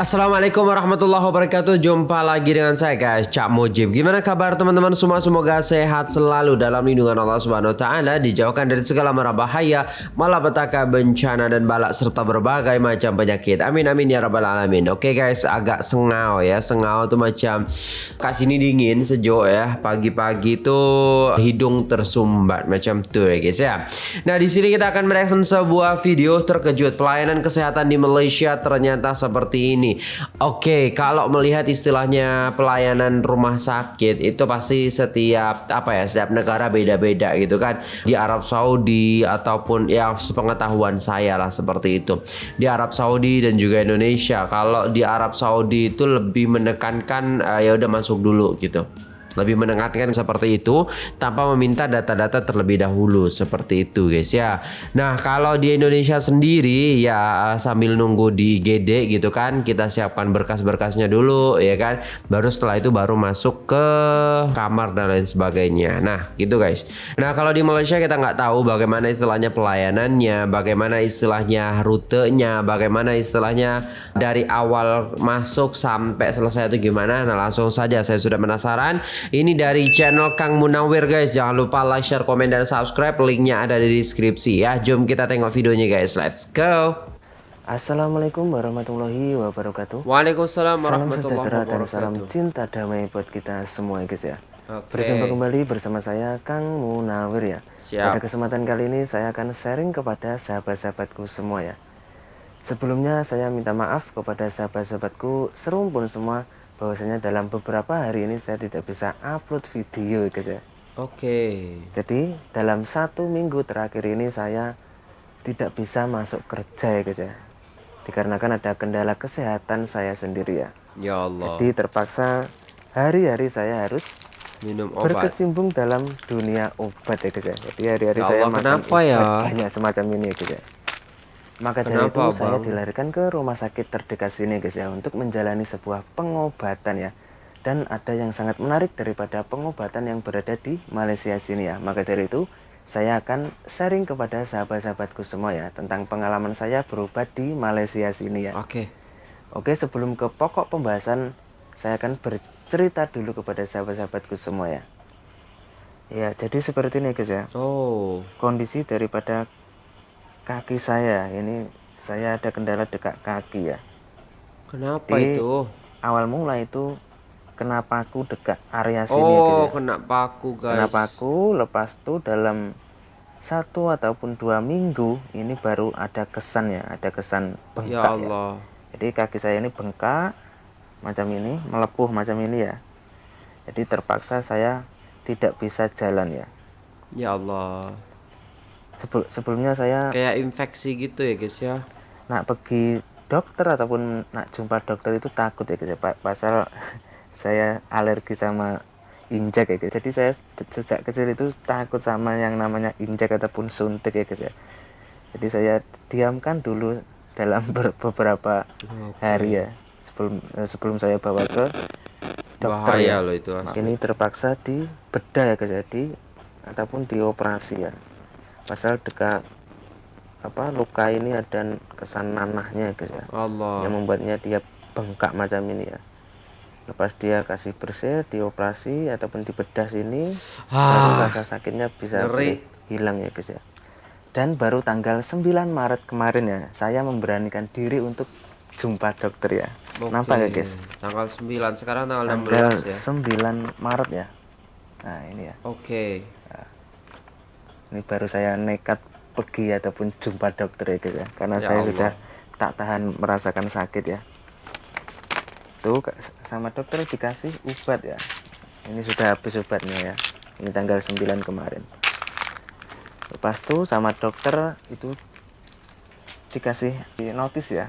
Assalamualaikum warahmatullahi wabarakatuh. Jumpa lagi dengan saya guys. Cak Mujib. Gimana kabar teman-teman semua? Semoga sehat selalu dalam lindungan Allah Subhanahu Taala Dijauhkan dari segala mara bahaya Malapetaka bencana dan balak Serta berbagai macam penyakit. Amin amin ya rabbal alamin. Oke guys agak sengau ya. Sengau tuh macam Kasih ini dingin sejuk ya. Pagi-pagi tuh hidung tersumbat Macam tuh ya guys ya. Nah di sini kita akan mereaction sebuah video terkejut Pelayanan kesehatan di Malaysia. Ternyata seperti ini Oke, kalau melihat istilahnya pelayanan rumah sakit itu pasti setiap apa ya, setiap negara beda-beda gitu kan. Di Arab Saudi ataupun ya sepengetahuan saya lah seperti itu. Di Arab Saudi dan juga Indonesia. Kalau di Arab Saudi itu lebih menekankan uh, ya udah masuk dulu gitu lebih menekankan seperti itu tanpa meminta data-data terlebih dahulu. Seperti itu guys ya. Nah kalau di Indonesia sendiri ya sambil nunggu di GD gitu kan kita siapkan berkas-berkasnya dulu ya kan. Baru setelah itu baru masuk ke kamar dan lain sebagainya. Nah gitu guys. Nah kalau di Malaysia kita nggak tahu bagaimana istilahnya pelayanannya bagaimana istilahnya rutenya bagaimana istilahnya dari awal masuk sampai selesai itu gimana. Nah langsung saja saya sudah penasaran ini dari channel Kang Munawir guys. Jangan lupa like, share, komen, dan subscribe. Linknya ada di deskripsi ya. Jom kita tengok videonya guys. Let's go. Assalamualaikum warahmatullahi wabarakatuh. Waalaikumsalam warahmatullahi wabarakatuh. dan salam cinta damai buat kita semua guys ya. Oke. Berjumpa kembali bersama saya Kang Munawir ya. Siap. Pada kesempatan kali ini saya akan sharing kepada sahabat-sahabatku semua ya. Sebelumnya saya minta maaf kepada sahabat-sahabatku serumpun semua bahwasanya dalam beberapa hari ini saya tidak bisa upload video guys ya Oke. jadi dalam satu minggu terakhir ini saya tidak bisa masuk kerja ya guys ya dikarenakan ada kendala kesehatan saya sendiri ya Ya Allah. jadi terpaksa hari-hari saya harus Minum obat. berkecimpung dalam dunia obat ya guys ya jadi hari-hari Ya saya Allah, makan ya? banyak semacam ini ya guys ya maka dari Kenapa, itu saya Bang? dilarikan ke rumah sakit terdekat sini guys ya untuk menjalani sebuah pengobatan ya. Dan ada yang sangat menarik daripada pengobatan yang berada di Malaysia sini ya. Maka dari itu saya akan sharing kepada sahabat-sahabatku semua ya tentang pengalaman saya berobat di Malaysia sini ya. Oke. Oke, sebelum ke pokok pembahasan saya akan bercerita dulu kepada sahabat-sahabatku semua ya. Ya, jadi seperti ini guys ya. Oh. Kondisi daripada kaki saya ini saya ada kendala dekat kaki ya Kenapa Di- itu? awal mula itu kena paku dekat area sini Oh, gitu ya. kena paku guys. kena paku lepas itu dalam satu ataupun dua minggu ini baru ada kesan ya ada kesan Ya bengkak ya, Allah. jadi kaki saya ini bengkak macam ini melepuh macam ini ya jadi terpaksa saya tidak bisa jalan ya Ya Allah. Sebel- sebelumnya saya Kayak infeksi gitu ya guys ya. nak pergi dokter ataupun nak jumpa dokter itu takut ya guys ya pasal saya alergi sama injek ya guys jadi saya se- sejak kecil itu takut sama yang namanya injek ataupun suntik ya guys ya jadi saya diamkan dulu dalam ber- beberapa Oke. hari ya sebelum eh, sebelum saya bawa ke dokter Bahaya ya loh itu asli. ini terpaksa dibedah ya guys ya di ataupun dioperasi ya pasal dekat apa luka ini ada kesan nanahnya guys ya. Allah. yang membuatnya dia bengkak macam ini ya. Lepas dia kasih bersih dioperasi ataupun dibedah sini baru Ah, rasa sakitnya bisa hilang ya guys ya. Dan baru tanggal 9 Maret kemarin ya saya memberanikan diri untuk jumpa dokter ya. Oke. nampak ya guys? Tanggal 9, sekarang tanggal tanggal 16 ya. 9 Maret ya. Nah ini ya. Oke. Ini baru saya nekat pergi ataupun jumpa dokter ya guys ya. Karena Ya saya Allah. sudah tak tahan merasakan sakit ya. Tuh sama dokter dikasih obat ya. Ini sudah habis obatnya ya. Ini tanggal 9 kemarin. Lepas tuh sama dokter itu dikasih notis ya.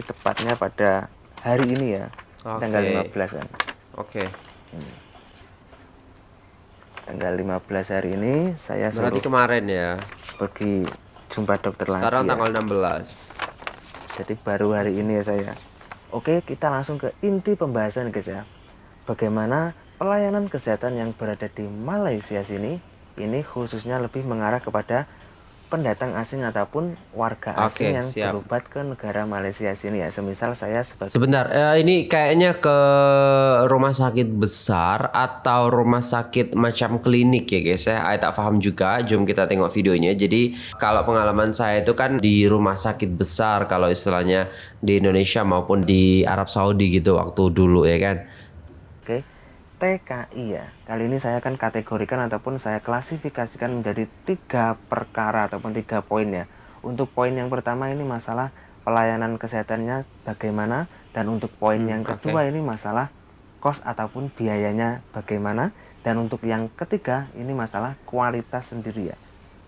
Tepatnya pada hari ini ya Oke. tanggal 15 kan Oke. Tanggal 15 hari ini saya Berarti suruh kemarin ya. pergi jumpa dokter Sekarang lagi ya. tanggal 16. Jadi baru hari ini ya saya. Oke, kita langsung ke inti pembahasan guys ya. Bagaimana pelayanan kesehatan yang berada di Malaysia sini ini khususnya lebih mengarah kepada pendatang asing ataupun warga Oke, asing yang siap. berobat ke negara Malaysia sini ya. Semisal saya sebagai Sebentar, eh, ini kayaknya ke rumah sakit besar atau rumah sakit macam klinik ya guys ya. Saya tak paham juga. Jom kita tengok videonya. Jadi kalau pengalaman saya itu kan di rumah sakit besar kalau istilahnya di Indonesia maupun di Arab Saudi gitu waktu dulu ya kan. TKI ya. Kali ini saya akan kategorikan ataupun saya klasifikasikan menjadi tiga perkara ataupun tiga poin ya. Untuk poin yang pertama ini masalah pelayanan kesehatannya bagaimana dan untuk poin yang oke. kedua ini masalah kos ataupun biayanya bagaimana dan untuk yang ketiga ini masalah kualitas sendiri ya.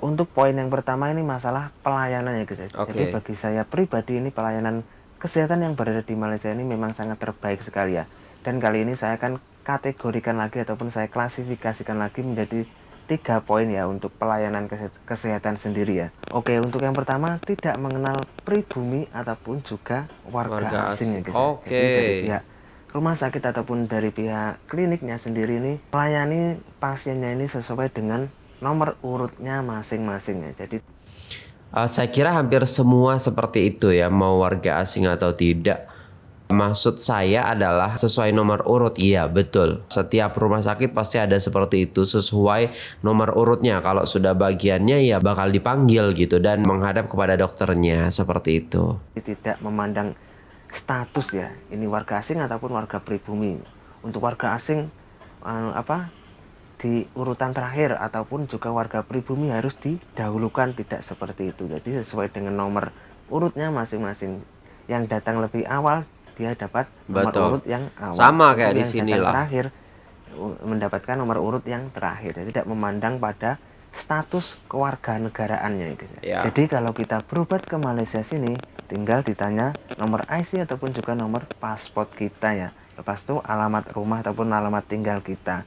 Untuk poin yang pertama ini masalah pelayanan ya guys. ya. Oke. Jadi bagi saya pribadi ini pelayanan kesehatan yang berada di Malaysia ini memang sangat terbaik sekali ya. Dan kali ini saya akan kategorikan lagi ataupun saya klasifikasikan lagi menjadi tiga poin ya untuk pelayanan kese- kesehatan sendiri ya. Oke, untuk yang pertama tidak mengenal pribumi ataupun juga warga, Warga asing, ya guys. ya. Oke. Jadi dari pihak rumah sakit ataupun dari pihak kliniknya sendiri ini melayani pasiennya ini sesuai dengan nomor urutnya masing-masing ya. Jadi Eh, saya kira hampir semua seperti itu ya, mau warga asing atau tidak. Maksud saya adalah sesuai nomor urut, iya betul. Setiap rumah sakit pasti ada seperti itu sesuai nomor urutnya. Kalau sudah bagiannya ya bakal dipanggil gitu dan menghadap kepada dokternya seperti itu. tidak memandang status ya ini warga asing ataupun warga pribumi untuk warga asing eh, apa di urutan terakhir ataupun juga warga pribumi harus didahulukan tidak seperti itu jadi sesuai dengan nomor urutnya masing-masing yang datang lebih awal dia dapat nomor Betul. urut yang awal Sama kayak di sini lah. terakhir mendapatkan nomor urut yang terakhir Jadi tidak memandang pada status kewarganegaraannya gitu. Ya. Jadi kalau kita berobat ke Malaysia sini tinggal ditanya nomor IC ataupun juga nomor paspor kita ya. Lepas itu alamat rumah ataupun alamat tinggal kita.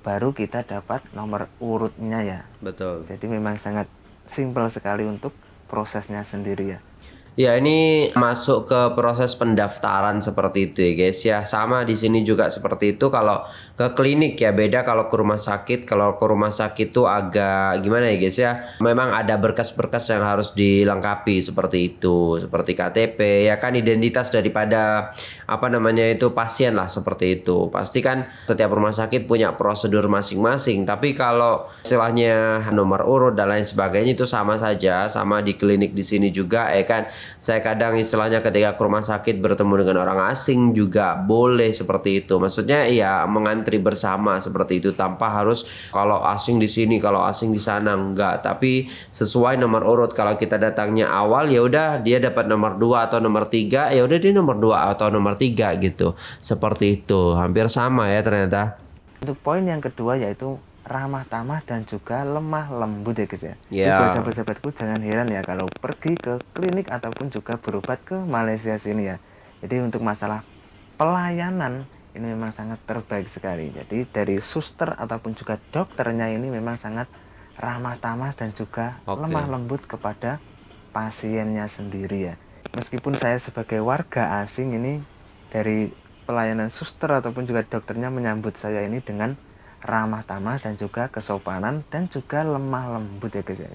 Baru kita dapat nomor urutnya ya. Betul. Jadi memang sangat simpel sekali untuk prosesnya sendiri ya. Ya ini masuk ke proses pendaftaran seperti itu ya guys ya. Sama di sini juga seperti itu kalau ke klinik ya beda kalau ke rumah sakit. Kalau ke rumah sakit tuh agak gimana ya guys ya. Memang ada berkas-berkas yang harus dilengkapi seperti itu, seperti KTP ya kan identitas daripada apa namanya itu pasien lah seperti itu. Pasti kan setiap rumah sakit punya prosedur masing-masing. Tapi kalau istilahnya nomor urut dan lain sebagainya itu sama saja, sama di klinik di sini juga ya kan. Saya kadang istilahnya ketika ke rumah sakit bertemu dengan orang asing juga boleh seperti itu. Maksudnya ya mengantri bersama seperti itu tanpa harus kalau asing di sini, kalau asing di sana enggak. Tapi sesuai nomor urut kalau kita datangnya awal ya udah dia dapat nomor 2 atau nomor 3, ya udah dia nomor 2 atau nomor 3 gitu. Seperti itu. Hampir sama ya ternyata. Untuk poin yang kedua yaitu ramah tamah dan juga lemah lembut ya guys ya. Jadi Ya. sahabat-sahabatku jangan heran ya kalau pergi ke klinik ataupun juga berobat ke Malaysia sini ya. Jadi untuk masalah pelayanan ini memang sangat terbaik sekali. Jadi dari suster ataupun juga dokternya ini memang sangat ramah tamah dan juga Oke. lemah lembut kepada pasiennya sendiri ya. Meskipun saya sebagai warga asing ini dari pelayanan suster ataupun juga dokternya menyambut saya ini dengan ramah tamah dan juga kesopanan dan juga lemah lembut ya guys ya.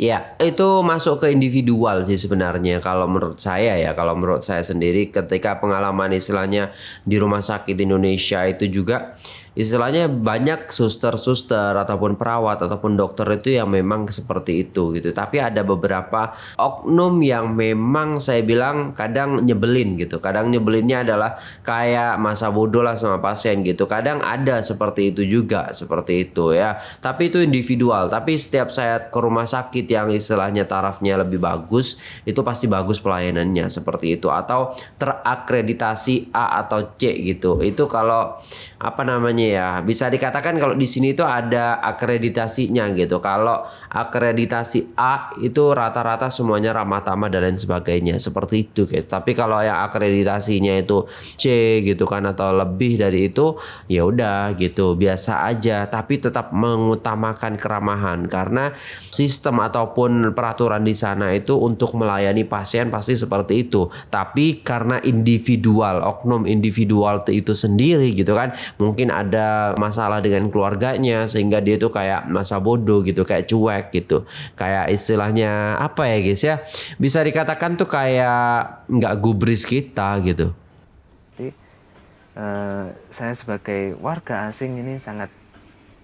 Ya, itu masuk ke individual sih sebenarnya kalau menurut saya ya, kalau menurut saya sendiri ketika pengalaman istilahnya di rumah sakit Indonesia itu juga istilahnya banyak suster-suster ataupun perawat ataupun dokter itu yang memang seperti itu gitu. Tapi ada beberapa oknum yang memang saya bilang kadang nyebelin gitu. Kadang nyebelinnya adalah kayak masa bodoh lah sama pasien gitu. Kadang ada seperti itu juga, seperti itu ya. Tapi itu individual. Tapi setiap saya ke rumah sakit yang istilahnya tarafnya lebih bagus, itu pasti bagus pelayanannya seperti itu atau terakreditasi A atau C gitu. Itu kalau apa namanya ya. Bisa dikatakan kalau di sini itu ada akreditasinya gitu. Kalau akreditasi A itu rata-rata semuanya ramah tamah dan lain sebagainya. Seperti itu guys. Tapi kalau yang akreditasinya itu C gitu kan atau lebih dari itu ya udah gitu. Biasa aja tapi tetap mengutamakan keramahan. Karena sistem ataupun peraturan di sana itu untuk melayani pasien pasti seperti itu. Tapi karena individual oknum individual itu sendiri gitu kan mungkin ada ada masalah dengan keluarganya sehingga dia tuh kayak masa bodoh gitu kayak cuek gitu. Kayak istilahnya apa ya guys ya? Bisa dikatakan tuh kayak nggak gubris kita gitu. Jadi eh, saya sebagai warga asing ini sangat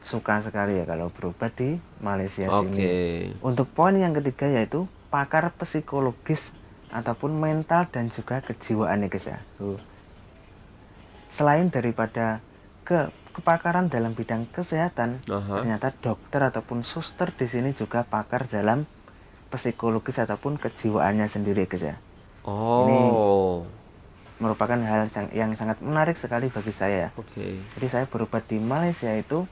suka sekali ya kalau berobat di Malaysia oke. Sini. Untuk poin yang ketiga yaitu pakar psikologis ataupun mental dan juga kejiwaan ya guys ya. Selain daripada ke kepakaran dalam bidang kesehatan, Aha. ternyata dokter ataupun suster di sini juga pakar dalam psikologis ataupun kejiwaannya sendiri guys ya. oh Merupakan hal yang- yang sangat menarik sekali bagi saya ya. oke Jadi saya berobat di Malaysia itu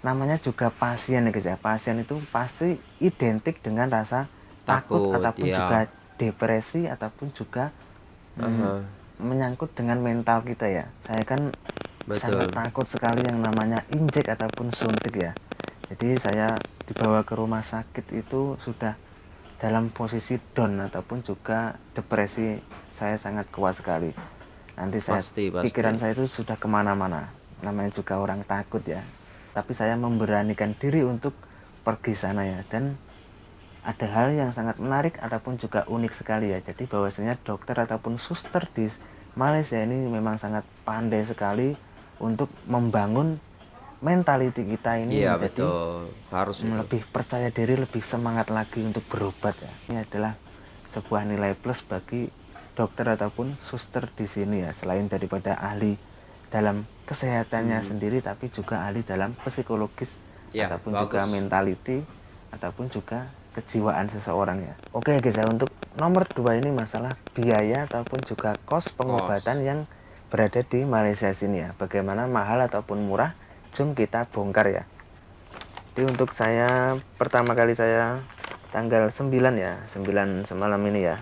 namanya juga pasien ya guys ya. Pasien itu pasti identik dengan rasa takut, Takut, ataupun iya. juga depresi ataupun juga mm, Aha. menyangkut dengan mental kita ya. Saya kan Betul. sangat takut sekali yang namanya injek ataupun suntik ya. Jadi saya dibawa ke rumah sakit itu sudah dalam posisi down ataupun juga depresi saya sangat kuat sekali. Nanti saya Pasti, pasti. pikiran saya itu sudah ke mana-mana. Namanya juga orang takut ya. Tapi saya memberanikan diri untuk pergi sana ya. Dan ada hal yang sangat menarik ataupun juga unik sekali ya. Jadi bahwasanya dokter ataupun suster di Malaysia ini memang sangat pandai sekali untuk membangun mentality kita ini iya menjadi betul harus lebih percaya diri, lebih semangat lagi untuk berobat ya. Ini adalah sebuah nilai plus bagi dokter ataupun suster di sini ya. Selain daripada ahli dalam kesehatannya sendiri, tapi juga ahli dalam psikologis Hmm. Ya, ataupun bagus. juga mentality ataupun juga kejiwaan seseorang ya. Oke guys ya untuk nomor dua ini masalah biaya ataupun juga kos pengobatan yang berada di Malaysia sini ya. Bagaimana mahal ataupun murah, jom kita bongkar ya. Jadi untuk saya pertama kali saya tanggal 9 ya, 9 semalam ini ya.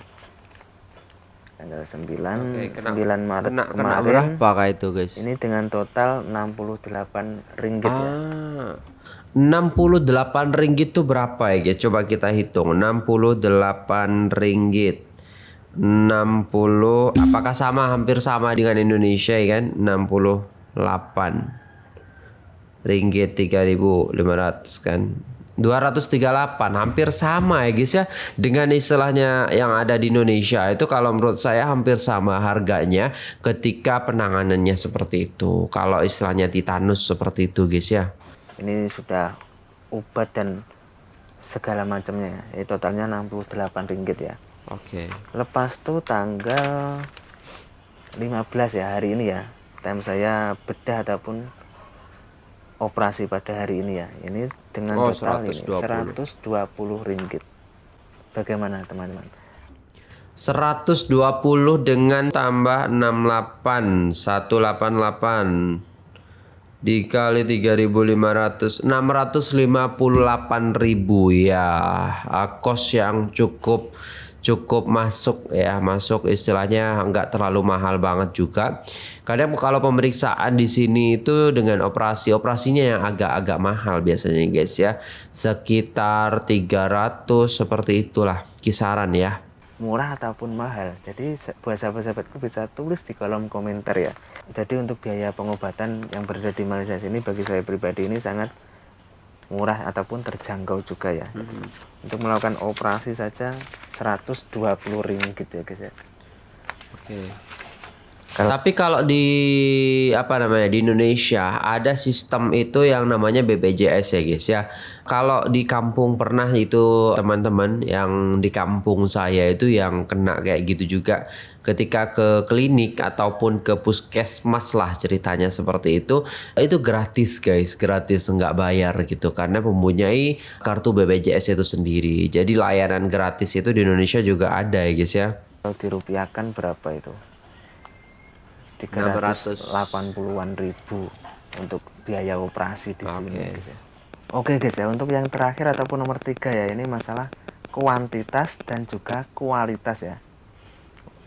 Tanggal 9 Oke, kena- 9 Maret kena, kena kemarin. berapa kak itu guys Ini dengan total 68 ringgit ya. Ah, 68 ringgit tuh berapa ya guys? Coba kita hitung. 68 ringgit. 60 apakah sama hampir sama dengan Indonesia ya kan? 68 ringgit 3500 kan. 238 hampir sama ya guys ya dengan istilahnya yang ada di Indonesia itu kalau menurut saya hampir sama harganya ketika penanganannya seperti itu kalau istilahnya titanus seperti itu guys ya Ini sudah obat dan segala macamnya. ya. Totalnya 68 ringgit ya. Oke Lepas tuh tanggal 15 ya hari ini ya. Time saya bedah ataupun operasi pada hari ini ya. Ini dengan Oh, total ini 120. 120 ringgit. Bagaimana teman-teman? 120 dengan tambah 68 188 dikali 3500 658.000 ya Ah, kos yang cukup cukup masuk ya masuk istilahnya nggak terlalu mahal banget juga kadang kalau pemeriksaan di sini itu dengan operasi operasinya yang agak-agak mahal biasanya guys ya sekitar 300 seperti itulah kisaran ya murah ataupun mahal. Jadi buat sahabat-sahabatku bisa tulis di kolom komentar ya. Jadi untuk biaya pengobatan yang berada di Malaysia sini bagi saya pribadi ini sangat murah ataupun terjangkau juga ya. Untuk melakukan operasi saja 120 ringgit ya guys ya. Oke. Kalau- Tapi kalau di apa namanya di Indonesia ada sistem itu yang namanya BPJS ya guys ya. Kalau di kampung pernah itu teman-teman yang di kampung saya itu yang kena kayak gitu juga ketika ke klinik ataupun ke puskesmas lah ceritanya seperti itu itu gratis guys gratis nggak bayar gitu karena mempunyai kartu BPJS itu sendiri jadi layanan gratis itu di Indonesia juga ada ya guys ya Kalau dirupiahkan berapa itu? 380-an ribu untuk biaya operasi di sini Oke. guys ya. Oke guys ya untuk yang terakhir ataupun nomor tiga ya ini masalah kuantitas dan juga kualitas ya.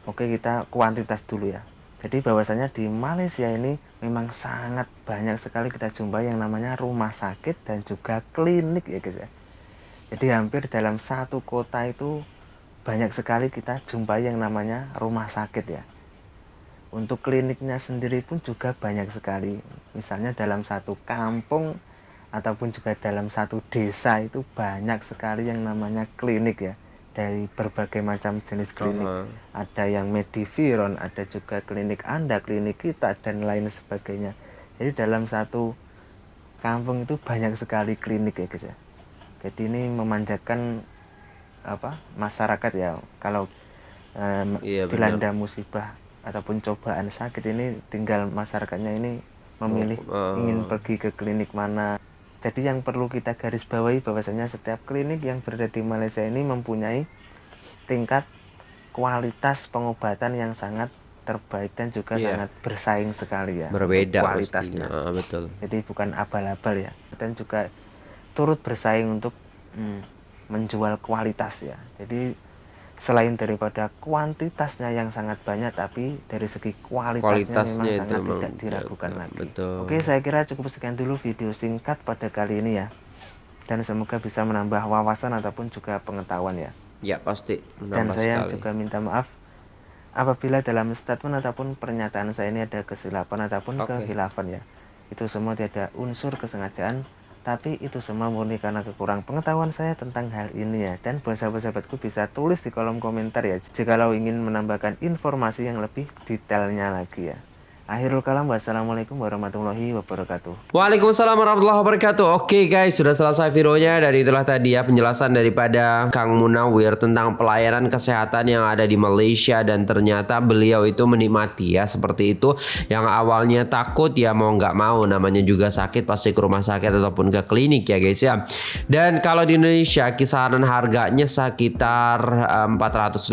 Oke kita kuantitas dulu ya. Jadi bahwasanya di Malaysia ini memang sangat banyak sekali kita jumpai yang namanya rumah sakit dan juga klinik ya guys ya. Jadi hampir dalam satu kota itu banyak sekali kita jumpai yang namanya rumah sakit ya. untuk kliniknya sendiri pun juga banyak sekali misalnya dalam satu kampung ataupun juga dalam satu desa itu banyak sekali yang namanya klinik ya dari berbagai macam jenis klinik Uh-huh. ada yang Mediviron ada juga klinik anda klinik kita dan lain sebagainya jadi dalam satu kampung itu banyak sekali klinik ya guys ya jadi ini memanjakan apa masyarakat ya kalau em, Iya, benar. dilanda musibah ataupun cobaan sakit ini tinggal masyarakatnya ini memilih Oh, eh. ingin pergi ke klinik mana jadi yang perlu kita garis bawahi bahwasanya setiap klinik yang berada di Malaysia ini mempunyai tingkat kualitas pengobatan yang sangat terbaik dan juga Iya. sangat bersaing sekali ya Berbeda kualitasnya pastinya. Ah, betul. jadi bukan abal-abal ya dan juga turut bersaing untuk mm, menjual kualitas ya jadi selain daripada kuantitasnya yang sangat banyak tapi dari segi kualitasnya, Kualitasnya memang sangat memang tidak diragukan ya, lagi betul. oke saya kira cukup sekian dulu video singkat pada kali ini ya dan semoga bisa menambah wawasan ataupun juga pengetahuan ya Ya pasti dan saya sekali. juga minta maaf apabila dalam statement ataupun pernyataan saya ini ada kesilapan ataupun Oke. kehilafan ya itu semua tidak unsur kesengajaan tapi itu semua murni karena kekurang pengetahuan saya tentang hal ini ya. Dan buat sahabat-sahabatku bisa tulis di kolom komentar ya jikalau ingin menambahkan informasi yang lebih detailnya lagi ya akhirul kalam wassalamualaikum warahmatullahi wabarakatuh. Waalaikumsalam warahmatullahi wabarakatuh. Oke guys sudah selesai videonya Dan itulah tadi ya penjelasan daripada Kang Munawir Tentang pelayanan kesehatan yang ada di Malaysia Dan ternyata beliau itu menikmati ya Seperti itu. Yang awalnya takut ya mau nggak mau Namanya juga sakit pasti ke rumah sakit Ataupun ke klinik ya guys ya. Dan kalau di Indonesia kisaran harganya sekitar eh, 450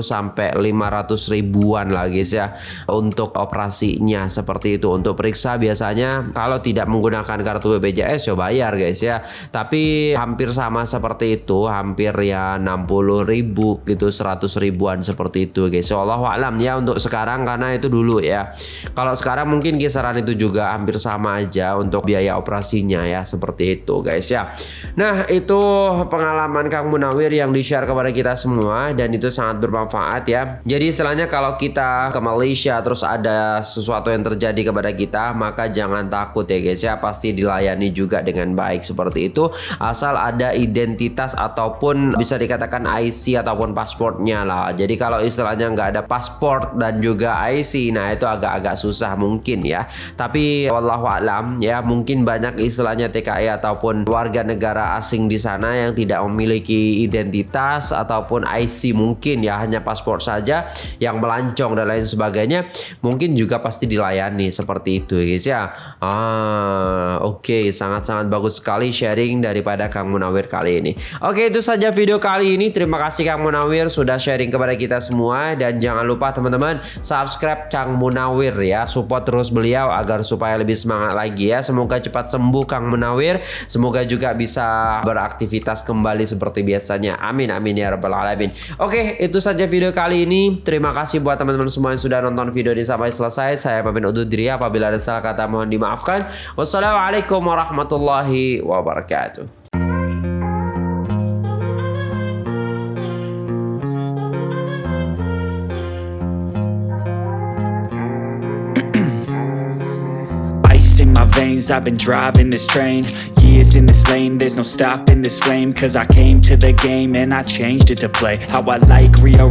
sampai 500 ribuan lah guys ya Untuk operasinya seperti itu. Untuk periksa biasanya kalau tidak menggunakan kartu BPJS ya bayar guys ya. Tapi hampir sama seperti itu. Hampir ya 60 ribu gitu 100 ribuan seperti itu guys. Allah alam ya untuk sekarang karena itu dulu ya. Kalau sekarang mungkin kisaran itu juga hampir sama aja Untuk biaya operasinya ya seperti itu guys ya. Nah itu pengalaman Kang Munawir yang di share kepada kita semua Dan itu sangat bermanfaat ya. Jadi istilahnya kalau kita ke Malaysia terus ada yang terjadi kepada kita maka jangan takut ya guys ya. Pasti dilayani juga dengan baik seperti itu asal ada identitas ataupun bisa dikatakan IC ataupun pasportnya lah. Jadi kalau istilahnya nggak ada paspor dan juga IC nah itu agak-agak susah mungkin ya. Tapi wallahu alam ya mungkin banyak istilahnya TKI ataupun warga negara asing di sana yang tidak memiliki identitas ataupun IC mungkin ya hanya paspor saja yang melancong dan lain sebagainya. Mungkin juga pasti dilayani seperti itu guys ya. Ah oke sangat-sangat bagus sekali sharing daripada Kang Munawir kali ini. Oke itu saja video kali ini. Terima kasih Kang Munawir sudah sharing kepada kita semua. Dan jangan lupa teman-teman subscribe Kang Munawir ya. Support terus beliau agar supaya lebih semangat lagi ya. Semoga cepat sembuh Kang Munawir. Semoga juga bisa beraktivitas kembali seperti biasanya. Amin amin ya rabbal alamin. Oke itu saja video kali ini. Terima kasih buat teman-teman semua yang sudah nonton video ini sampai selesai saya pamit undur diri. Apabila ada salah kata mohon dimaafkan. Wassalamualaikum warahmatullahi wabarakatuh. I've been driving this train. Years in this lane, there's no stopping this flame. Cause I came to the game and I changed it to play. How I like, rearrange